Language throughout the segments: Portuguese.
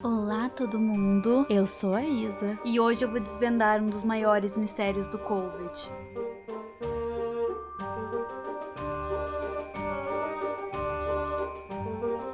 Olá todo mundo, eu sou a Isa e hoje eu vou desvendar um dos maiores mistérios do Covid.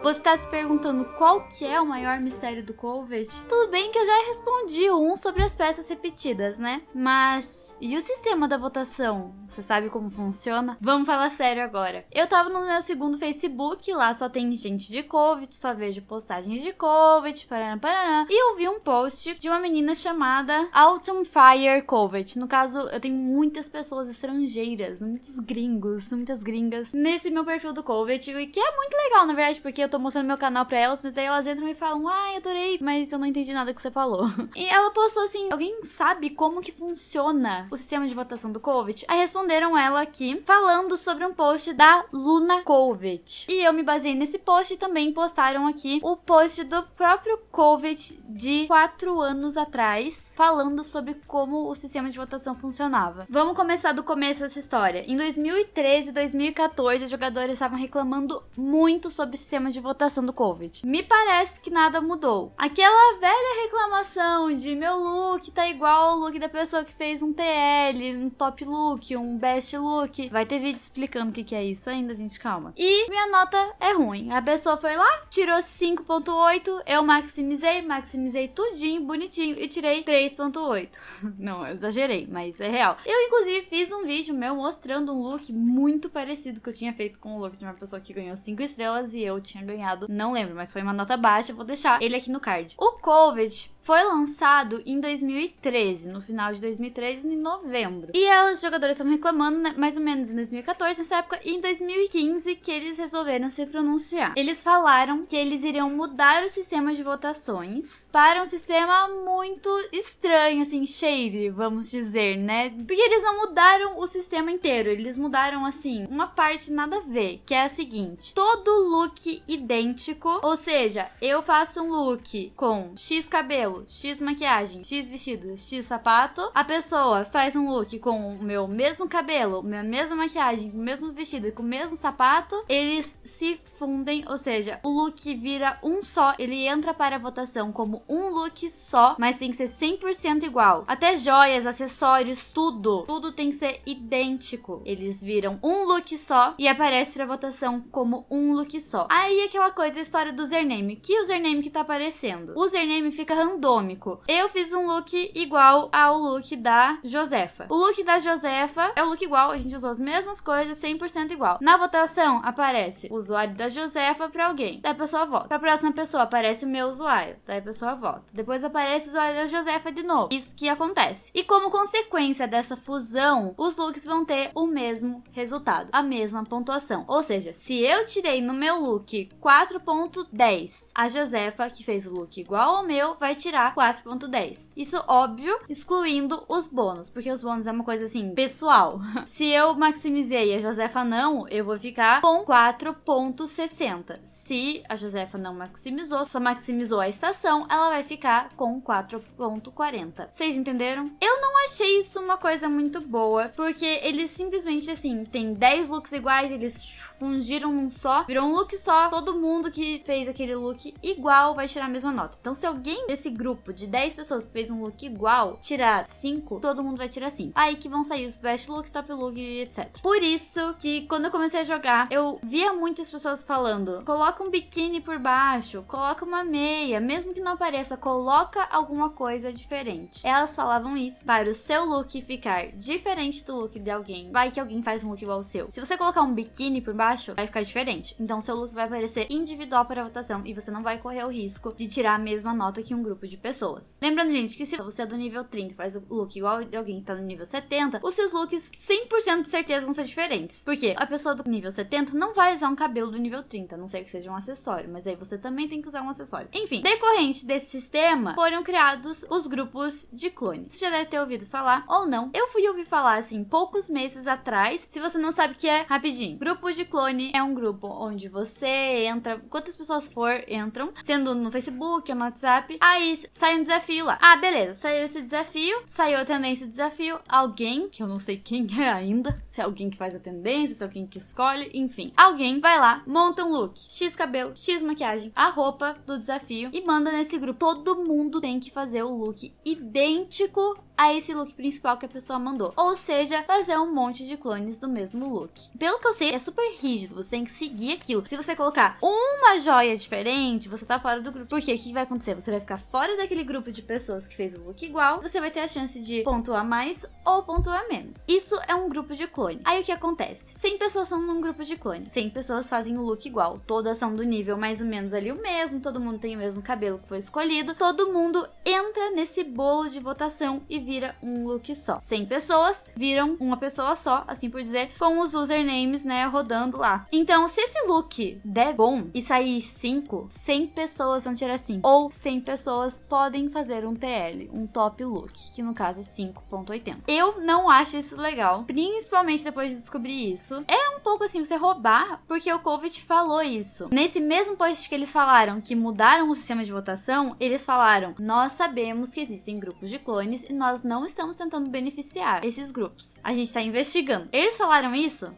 Você está se perguntando qual que é o maior mistério do Covid? Tudo bem que eu já respondi um sobre as peças repetidas, né? Mas e o sistema da votação? Você sabe como funciona? Vamos falar sério agora. Eu tava no meu segundo Facebook, lá só tem gente de Covid, só vejo postagens de Covid, paraná, paraná. E eu vi um post de uma menina chamada Autumn Fire Covid. No caso, eu tenho muitas pessoas estrangeiras, muitos gringos, muitas gringas nesse meu perfil do Covid, o que é muito legal, na verdade, porque eu tô mostrando meu canal pra elas, mas daí elas entram e falam, ai, adorei, mas eu não entendi nada que você falou. E ela postou assim, alguém sabe como que funciona o sistema de votação do Covid? Aí responderam ela aqui, falando sobre um post da Luna Covid. E eu me baseei nesse post e também postaram aqui o post do próprio Covid de quatro anos atrás, falando sobre como o sistema de votação funcionava. Vamos começar do começo dessa história. Em 2013 e 2014, os jogadores estavam reclamando muito sobre o sistema de votação do Covid. Me parece que nada mudou. Aquela velha reclamação de meu look tá igual ao look da pessoa que fez um TL, um top look, um best look. Vai ter vídeo explicando o que, que é isso ainda, gente, calma. E minha nota é ruim. A pessoa foi lá, tirou 5.8, eu maximizei, maximizei tudinho, bonitinho e tirei 3.8. Não, eu exagerei, mas é real. Eu, inclusive, fiz um vídeo meu mostrando um look muito parecido que eu tinha feito com o look de uma pessoa que ganhou 5 estrelas e eu tinha ganhado, não lembro, mas foi uma nota baixa, vou deixar ele aqui no card. O Covid foi lançado em 2013, no final de 2013, em novembro. E os jogadores estavam reclamando, né, mais ou menos em 2014, nessa época, e em 2015 que eles resolveram se pronunciar. Eles falaram que eles iriam mudar o sistema de votações para um sistema muito estranho, assim, shady, vamos dizer, né? Porque eles não mudaram o sistema inteiro, eles mudaram, assim, uma parte nada a ver, que é a seguinte: todo look idêntico, ou seja, eu faço um look com X cabelo X maquiagem, X vestido, X sapato. A pessoa faz um look com o meu mesmo cabelo, minha mesma maquiagem, o mesmo vestido e com o mesmo sapato. Eles se fundem, ou seja, o look vira um só. Ele entra para a votação como um look só, mas tem que ser 100% igual. Até joias, acessórios, tudo. Tudo tem que ser idêntico. Eles viram um look só e aparece para votação como um look só. Aí aquela coisa, a história do username. Que username que tá aparecendo? O username fica random randômico. Eu fiz um look igual ao look da Josefa. O look da Josefa é o look igual, a gente usou as mesmas coisas, 100% igual. Na votação aparece o usuário da Josefa para alguém. Daí a pessoa vota. Pra próxima pessoa aparece o meu usuário. Daí a pessoa vota. Depois aparece o usuário da Josefa de novo. Isso que acontece. E como consequência dessa fusão, os looks vão ter o mesmo resultado, a mesma pontuação. Ou seja, se eu tirei no meu look 4.10, a Josefa, que fez o look igual ao meu, vai tirar tirar 4.10. Isso óbvio, excluindo os bônus, porque os bônus é uma coisa assim, pessoal. Se eu maximizei a Josefa não, eu vou ficar com 4.60. Se a Josefa não maximizou, só maximizou a estação, ela vai ficar com 4.40. Vocês entenderam? Eu não achei isso uma coisa muito boa, porque eles simplesmente assim, tem 10 looks iguais, eles fundiram num só, virou um look só, todo mundo que fez aquele look igual vai tirar a mesma nota. Então se alguém desse grupo de 10 pessoas que fez um look igual tirar 5, todo mundo vai tirar 5. Aí que vão sair os best look, top look e etc. Por isso que quando eu comecei a jogar, eu via muitas pessoas falando: coloca um biquíni por baixo, coloca uma meia, mesmo que não apareça, coloca alguma coisa diferente. Elas falavam isso para o seu look ficar diferente do look de alguém. Vai que alguém faz um look igual ao seu. Se você colocar um biquíni por baixo, vai ficar diferente. Então seu look vai aparecer individual para votação e você não vai correr o risco de tirar a mesma nota que um grupo de de pessoas. Lembrando, gente, que se você é do nível 30 faz o look igual de alguém que tá no nível 70, os seus looks 100% de certeza vão ser diferentes. Porque a pessoa do nível 70 não vai usar um cabelo do nível 30, a não ser que seja um acessório, mas aí você também tem que usar um acessório. Enfim, decorrente desse sistema, foram criados os grupos de clone. Você já deve ter ouvido falar ou não. Eu fui ouvir falar assim poucos meses atrás. Se você não sabe o que é, rapidinho. Grupo de clone é um grupo onde você entra, quantas pessoas for entram, sendo no Facebook ou no WhatsApp. Aí sai um desafio lá. Ah, beleza, saiu esse desafio, saiu tendência do desafio, alguém, que eu não sei quem é ainda, se é alguém que faz a tendência, se é alguém que escolhe, enfim. Alguém vai lá, monta um look, X cabelo, X maquiagem, a roupa do desafio e manda nesse grupo. Todo mundo tem que fazer o look idêntico a esse look principal que a pessoa mandou. Ou seja, fazer um monte de clones do mesmo look. Pelo que eu sei, é super rígido, você tem que seguir aquilo. Se você colocar uma joia diferente, você tá fora do grupo. Porque o que vai acontecer? Você vai ficar fora daquele grupo de pessoas que fez o look igual, você vai ter a chance de pontuar mais ou pontuar menos. Isso é um grupo de clone. Aí o que acontece? 100 pessoas são num grupo de clone. 100 pessoas fazem o look igual. Todas são do nível mais ou menos ali o mesmo, todo mundo tem o mesmo cabelo que foi escolhido. Todo mundo entra nesse bolo de votação e vira um look só. 100 pessoas viram uma pessoa só, assim por dizer, com os usernames, né, rodando lá. Então, se esse look der bom e sair 5, 100 pessoas vão tirar 5. Ou 100 pessoas podem fazer um TL, um top look, que no caso é 5.80. Eu não acho isso legal, principalmente depois de descobrir isso. É um pouco assim, você roubar, porque o Covid falou isso. Nesse mesmo post que eles falaram que mudaram o sistema de votação, eles falaram, nós sabemos que existem grupos de clones e nós não estamos tentando beneficiar esses grupos. A gente está investigando. Eles falaram isso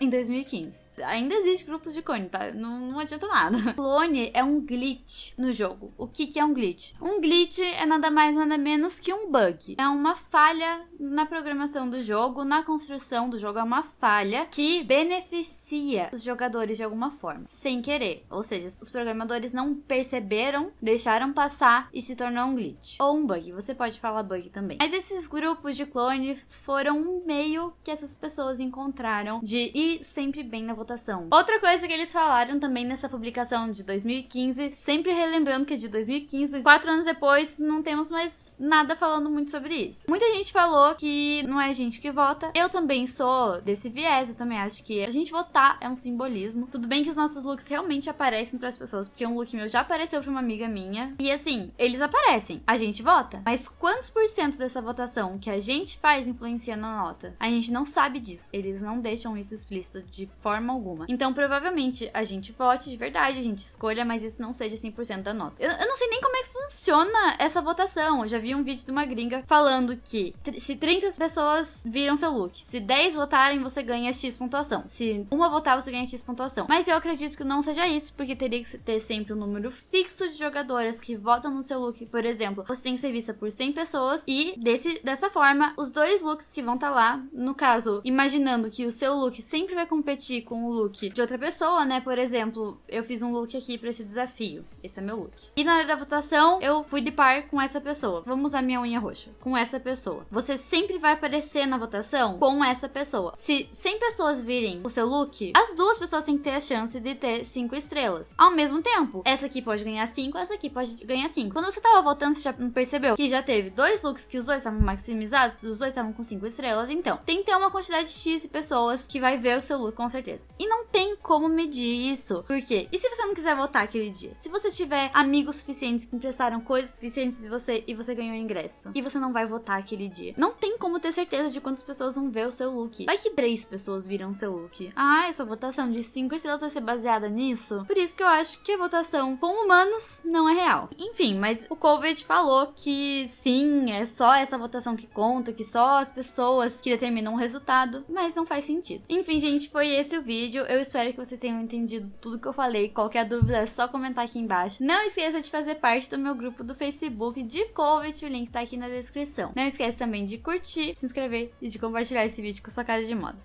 em 2015. Ainda existe grupos de clone, tá? Não, não adianta nada. Clone é um glitch no jogo. O que, que é um glitch? Um glitch é nada mais nada menos que um bug. É uma falha na programação do jogo, na construção do jogo. É uma falha que beneficia os jogadores de alguma forma, sem querer. Ou seja, os programadores não perceberam, deixaram passar e se tornou um glitch. Ou um bug. Você pode falar bug também. Mas esses grupos de clones foram um meio que essas pessoas encontraram de ir sempre bem na votação. Outra coisa que eles falaram também nessa publicação de 2015, sempre relembrando que é de 2015, quatro anos depois, não temos mais nada falando muito sobre isso. Muita gente falou que não é gente que vota. Eu também sou desse viés, eu também acho que a gente votar é um simbolismo. Tudo bem que os nossos looks realmente aparecem para as pessoas, porque um look meu já apareceu para uma amiga minha. E assim, eles aparecem, a gente vota. Mas quantos por cento dessa votação que a gente faz influencia na nota? A gente não sabe disso. Eles não deixam isso explícito de forma alguma. Então, provavelmente, a gente vote de verdade, a gente escolha, mas isso não seja 100% da nota. Eu, eu, não sei nem como é que funciona essa votação. Eu já vi um vídeo de uma gringa falando que se 30 pessoas viram seu look, se 10 votarem, você ganha X pontuação. Se uma votar, você ganha X pontuação. Mas eu acredito que não seja isso, porque teria que ter sempre um número fixo de jogadoras que votam no seu look. Por exemplo, você tem que ser vista por 100 pessoas e desse, dessa forma, os dois looks que vão estar tá lá, no caso, imaginando que o seu look sempre vai competir com o look de outra pessoa, né? Por exemplo, eu fiz um look aqui para esse desafio. Esse é meu look. E na hora da votação, eu fui de par com essa pessoa. Vamos usar minha unha roxa. Com essa pessoa. Você sempre vai aparecer na votação com essa pessoa. Se 100 pessoas virem o seu look, as duas pessoas têm que ter a chance de ter 5 estrelas. Ao mesmo tempo, essa aqui pode ganhar 5, essa aqui pode ganhar 5. Quando você tava votando, você já percebeu que já teve dois looks que os dois estavam maximizados, os dois estavam com 5 estrelas. Então, tem que ter uma quantidade X de pessoas que vai ver o seu look com certeza. E não tem como medir isso. Por quê? E se você não quiser votar aquele dia? Se você tiver amigos suficientes que emprestaram coisas suficientes de você e você ganhou ingresso e você não vai votar aquele dia, não tem como ter certeza de quantas pessoas vão ver o seu look. Vai que três pessoas viram seu look. Ah, essa votação de cinco estrelas vai ser baseada nisso? Por isso que eu acho que a votação com humanos não é real. Enfim, mas o Covid falou que sim, é só essa votação que conta, que só as pessoas que determinam o resultado, mas não faz sentido. Enfim, gente, foi esse o vídeo. Eu espero que vocês tenham entendido tudo que eu falei. Qualquer dúvida é só comentar aqui embaixo. Não esqueça de fazer parte do meu grupo do Facebook de Covid, o link tá aqui na descrição. Não esqueça também de curtir, se inscrever e de compartilhar esse vídeo com sua casa de moda.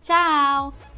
Tchau!